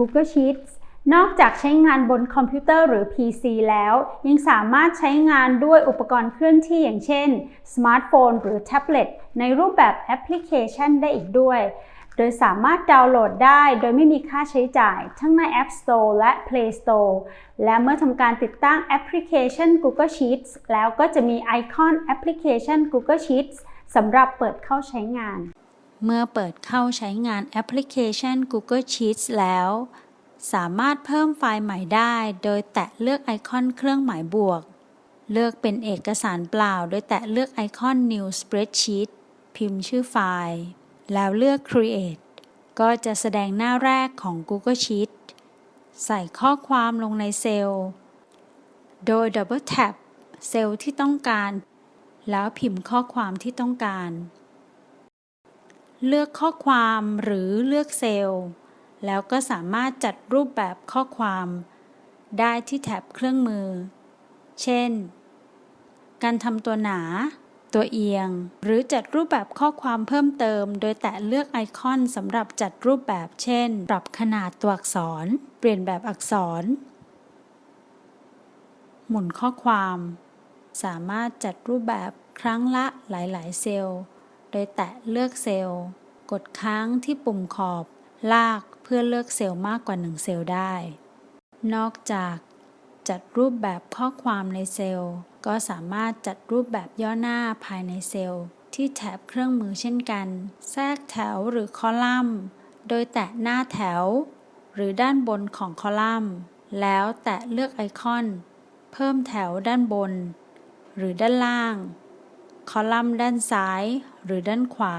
Google Sheets นอกจากใช้งานบนคอมพิวเตอร์หรือ PC แล้ว ยังสามารถใช้งานด้วยอุปกรณ์เคลื่อนที่อย่างเช่น สมาร์ทโฟนหรือแท็บเล็ตในรูปแบบแอปพลิเคชันได้อีกด้วย โดยสามารถดาวน์โหลดได้โดยไม่มีค่าใช้จ่าย ทั้งใน App Store และ Play Store และเมื่อทำการติดตั้งแอปพลิเคชัน Google Sheets แล้วก็จะมีไอคอนแอปพลิเคชัน Google Sheets สำหรับเปิดเข้าใช้งาน เมื่อเปิดเข้าใช้งานแอปพลิเคชัน Google Sheets แล้ว สามารถเพิ่มไฟล์ใหม่ได้ โดยแตะเลือกไอคอนเครื่องหมายบวก เลือกเป็นเอกสารเปล่า โดยแตะเลือกไอคอน New Spreadsheet พิมพ์ชื่อไฟล์ แล้วเลือก Create ก็จะแสดงหน้าแรกของ Google Sheet ใส่ข้อความลงในเซลล์ โดย Double Tap เซลล์ที่ต้องการ แล้วพิมพ์ข้อความที่ต้องการ เลือกข้อความหรือเลือกเซลล์ แล้วก็สามารถจัดรูปแบบข้อความ ได้ที่แท็บเครื่องมือ เช่น การทำตัวหนา ตัวเอียง หรือจัดรูปแบบข้อความเพิ่มเติม โดยแตะเลือกไอคอนสำหรับจัดรูปแบบ เช่น ปรับขนาดตัวอักษร เปลี่ยนแบบอักษร หมุนข้อความ สามารถจัดรูปแบบครั้งละหลาย ๆ เซลล์ โดยแตะเลือกเซลล์ กดค้างที่ปุ่มขอบลากเพื่อเลือกเซลล์มากกว่า 1 เซลล์ได้ นอกจากจัดรูปแบบข้อความในเซลล์ ก็สามารถจัดรูปแบบย่อหน้าภายในเซลล์ ที่แถบเครื่องมือเช่นกัน แทรกแถวหรือคอลัมน์ โดยแตะหน้าแถว หรือด้านบนของคอลัมน์ แล้วแตะเลือกไอคอน เพิ่มแถวด้านบน หรือด้านล่าง คอลัมน์ด้านซ้ายหรือด้านขวา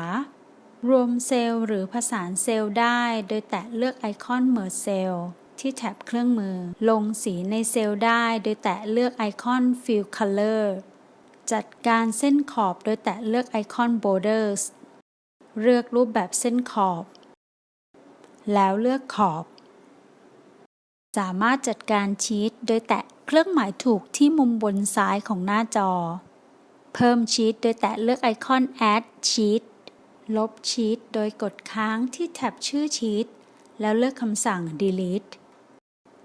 รวมเซลล์หรือผสานเซลล์ได้ โดยแตะเลือกไอคอน Merge Cell ที่แท็บเครื่องมือ ลงสีในเซลล์ได้ โดยแตะเลือกไอคอน Fill Color จัดการเส้นขอบโดยแตะเลือกไอคอน Borders เลือกรูปแบบเส้นขอบ แล้วเลือกขอบ สามารถจัดการชีตโดยแตะเครื่องหมายถูกที่มุมบนซ้ายของหน้าจอ เพิ่มชีตโดยแตะเลือกไอคอน Add Sheet ลบชีตโดยกดค้างที่แท็บชื่อชีตแล้วเลือกคำสั่ง Delete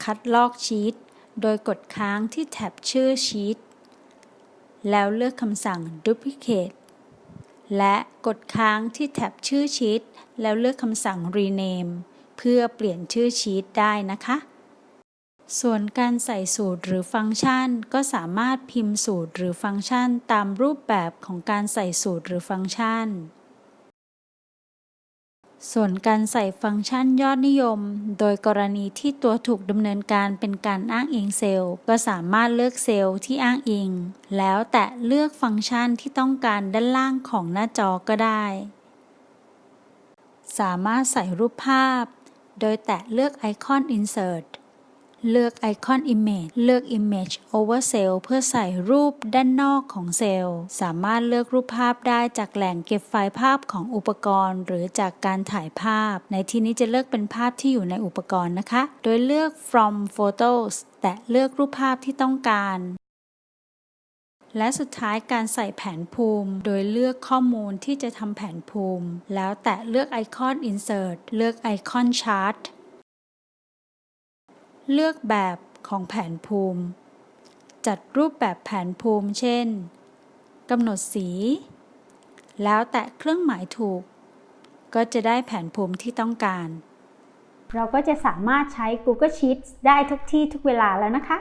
คัดลอกชีตโดยกดค้างที่แท็บชื่อชีตแล้วเลือกคำสั่ง Duplicate และกดค้างที่แท็บชื่อชีตแล้วเลือกคำสั่ง Rename เพื่อเปลี่ยนชื่อชีตได้นะคะ ส่วนการใส่สูตรหรือฟังก์ชัน ก็สามารถพิมพ์สูตรหรือฟังก์ชันตามรูปแบบของการใส่สูตรหรือฟังก์ชัน ส่วนการใส่ฟังก์ชันยอดนิยม โดยกรณีที่ตัวถูกดำเนินการเป็นการอ้างอิงเซลล์ ก็สามารถเลือกเซลล์ที่อ้างอิง แล้วแตะเลือกฟังก์ชันที่ต้องการด้านล่างของหน้าจอก็ได้ สามารถใส่รูปภาพ โดยแตะเลือกไอคอน Insert เลือกไอคอน Image เลือก Image Over Cell เพื่อใส่รูปด้านนอกของเซลล์ สามารถเลือกรูปภาพได้จากแหล่งเก็บไฟล์ภาพของอุปกรณ์ หรือจากการถ่ายภาพ ในที่นี้จะเลือกเป็นภาพที่อยู่ในอุปกรณ์นะคะ โดยเลือก From Photos แตะเลือกรูปภาพที่ต้องการและสุดท้ายการใส่แผนภูมิ โดยเลือกข้อมูลที่จะทำแผนภูมิ แล้วแตะเลือกไอคอน Insert เลือกไอคอน Chart เลือกแบบของแผนภูมิ จัดรูปแบบแผนภูมิเช่นกำหนดสี แล้วแตะเครื่องหมายถูก ก็จะได้แผนภูมิที่ต้องการ เราก็จะสามารถใช้ Google Sheets ได้ทุกที่ทุกเวลาแล้วนะคะ